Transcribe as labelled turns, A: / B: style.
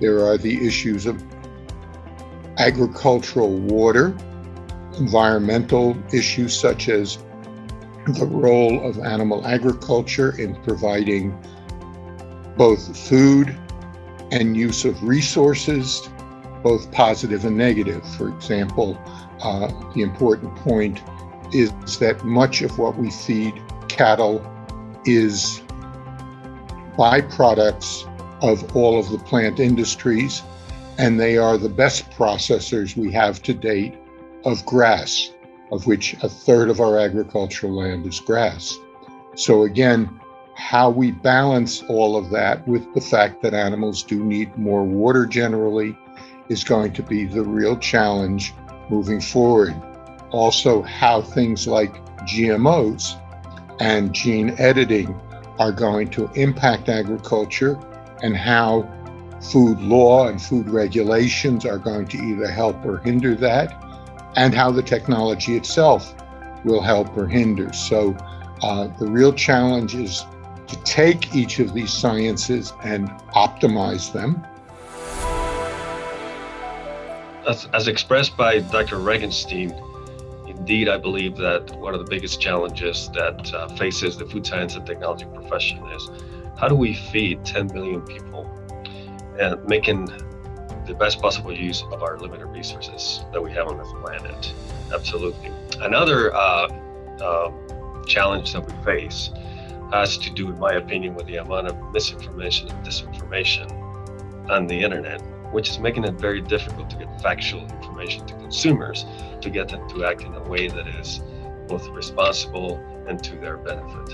A: There are the issues of agricultural water, environmental issues such as the role of animal agriculture in providing both food and use of resources, both positive and negative. For example, uh, the important point is that much of what we feed cattle is byproducts of all of the plant industries, and they are the best processors we have to date of grass, of which a third of our agricultural land is grass. So again, how we balance all of that with the fact that animals do need more water generally is going to be the real challenge moving forward. Also, how things like GMOs and gene editing are going to impact agriculture and how food law and food regulations are going to either help or hinder that, and how the technology itself will help or hinder. So uh, the real challenge is to take each of these sciences and optimize them.
B: As, as expressed by Dr. Regenstein, indeed, I believe that one of the biggest challenges that uh, faces the food science and technology profession is how do we feed 10 million people and making the best possible use of our limited resources that we have on this planet. Absolutely. Another uh, uh, challenge that we face has to do, in my opinion, with the amount of misinformation and disinformation on the internet, which is making it very difficult to get factual information to consumers to get them to act in a way that is both responsible and to their benefit.